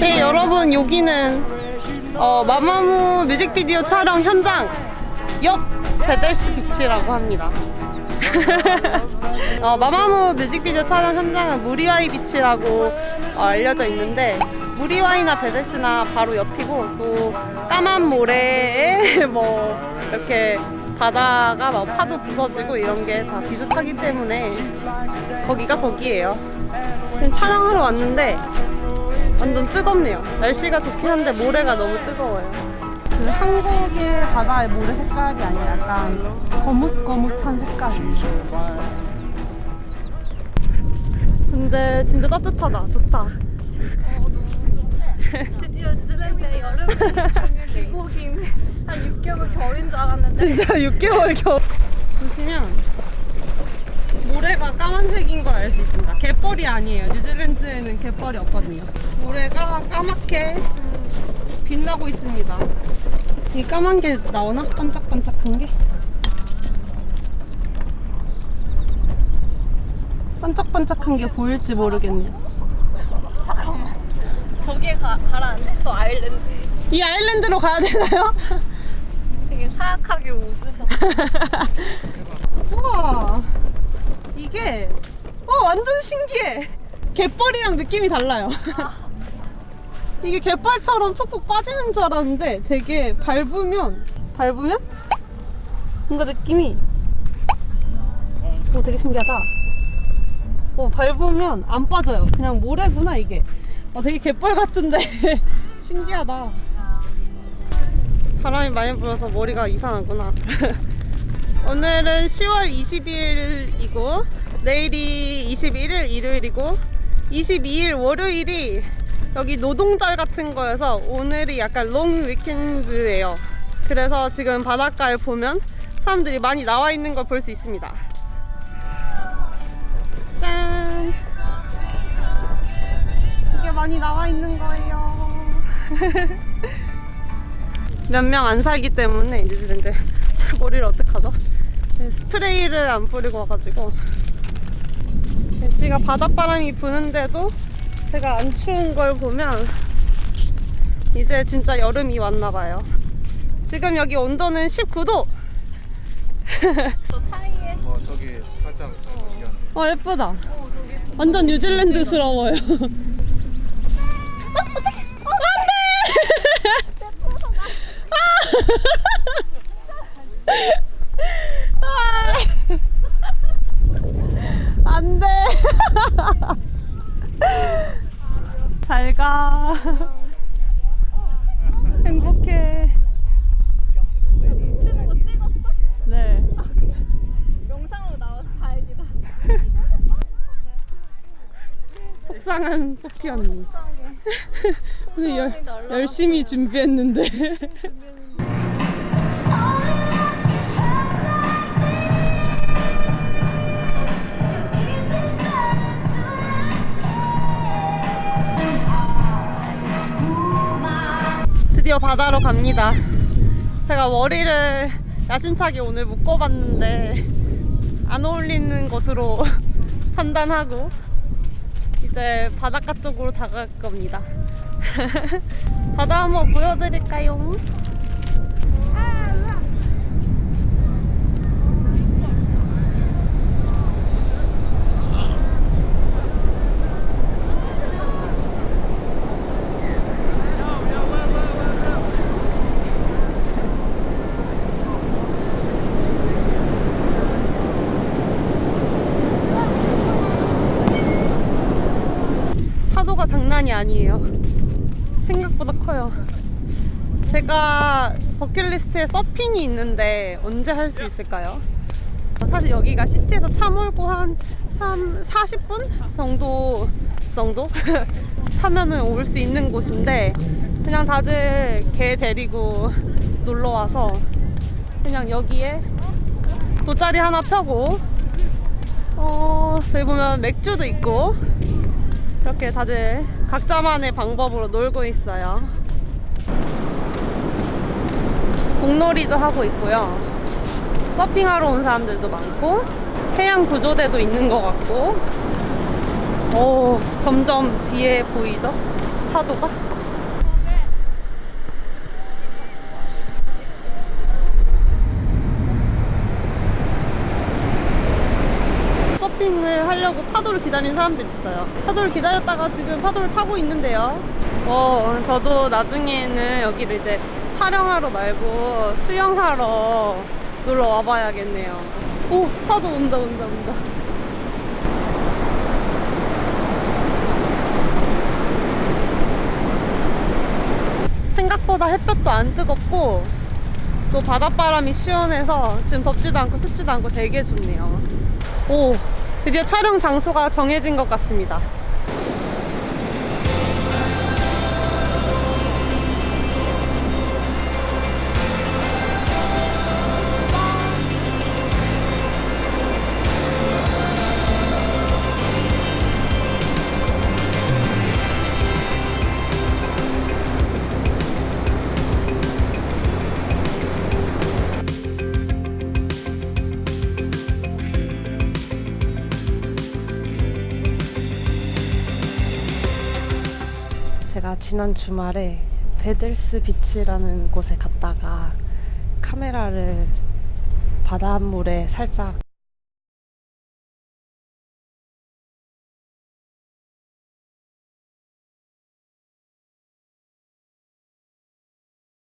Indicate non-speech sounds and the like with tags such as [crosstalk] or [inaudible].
네 여러분 여기는 어, 마마무 뮤직비디오 촬영 현장 옆 베델스 비치라고 합니다. [laughs] 어, 마마무 뮤직비디오 촬영 현장은 무리와이 비치라고 어, 알려져 있는데 무리와이나 베델스나 바로 옆이고 또 까만 모래에 [laughs] 뭐 이렇게 바다가 막 파도 부서지고 이런 게 다 비슷하기 때문에 거기가 거기예요 지금 촬영하러 왔는데 완전 뜨겁네요. 날씨가 좋긴 한데 모래가 너무 뜨거워요. 그 한국의 바다의 모래 색깔이 아니라 약간 거뭇거뭇한 색깔이 근데 진짜 따뜻하다. 좋다. [laughs] 드디어 뉴질랜드의 여름이 귀국인 [laughs] 한 6개월 겨울인 줄 알았는데 진짜 6개월 겨울. 보시면 모래가 까만색인 걸 알 수 있습니다. 갯벌이 아니에요. 뉴질랜드에는 갯벌이 없거든요. 모래가 까맣게 빛나고 있습니다. 이 까만 게 나오나? 반짝반짝한 게? 반짝반짝한 게 보일지 모르겠네요. 잠깐만 저기에 가, 가라앉네 저 아일랜드 이 아일랜드로 가야 되나요? [laughs] 되게 웃으셔. [laughs] 우와. 이게 어 완전 신기해. 갯벌이랑 느낌이 달라요. [laughs] 이게 갯벌처럼 푹푹 빠지는 줄 알았는데 되게 밟으면 밟으면 뭔가 느낌이 오 되게 신기하다. 오 밟으면 안 빠져요. 그냥 모래구나 이게. 어 되게 갯벌 같은데. [laughs] 신기하다 바람이 많이 불어서 머리가 이상하구나 [laughs] 오늘은 10월 20일이고 내일이 21일 일요일이고 22일 월요일이 여기 노동절 같은 거여서 오늘이 약간 롱 위켄드예요. 그래서 지금 바닷가에 보면 사람들이 많이 나와 있는 걸 볼 수 있습니다. 짠! 이게 많이 나와 있는 거예요. [laughs] 몇 명 안 살기 때문에 뉴질랜드 제 머리를 어떡하죠? 네, 스프레이를 안 뿌리고 와가지고. 날씨가 바닷바람이 부는데도 제가 안 추운 걸 보면 이제 진짜 여름이 왔나봐요. 지금 여기 온도는 19도! 저 사이에? 어 저기 살짝 미안. 어 예쁘다. 완전 뉴질랜드스러워요 안돼. 잘가. 행복해. 치는 거 찍었어? 네. 영상으로 나와서 다행이다. 속상한 소피 언니. 오늘 열, 열심히 준비했는데 바다로 갑니다 제가 머리를 야심차게 오늘 묶어봤는데 안 어울리는 것으로 [laughs] 판단하고 이제 바닷가 쪽으로 다갈 겁니다. [laughs] 바다 한번 보여드릴까요? 파도가 장난이 아니에요. 생각보다 커요. 제가 버킷리스트에 서핑이 있는데 언제 할 수 있을까요? 사실 여기가 시티에서 차 몰고 한 3, 40분 정도 정도 [laughs] 타면은 올 수 있는 곳인데 그냥 다들 개 데리고 놀러 와서 그냥 여기에 돗자리 하나 펴고 어 저기 보면 맥주도 있고 이렇게 다들 각자만의 방법으로 놀고 있어요. 공놀이도 하고 있고요. 서핑하러 온 사람들도 많고 해양 구조대도 있는 것 같고 오 점점 뒤에 보이죠? 파도가 서핑을 하려고 파도를 기다리는 사람들 있어요. 파도를 기다렸다가 지금 파도를 타고 있는데요. 어, 저도 나중에는 여기를 이제 촬영하러 말고 수영하러 놀러 와봐야겠네요. 오, 파도 온다, 온다, 온다. 생각보다 햇볕도 안 뜨겁고 또 바닷바람이 시원해서 지금 덥지도 않고 춥지도 않고 되게 좋네요. 오, 드디어 촬영 장소가 정해진 것 같습니다. 지난 주말에 베들스 비치라는 곳에 갔다가 카메라를 바닷물에 살짝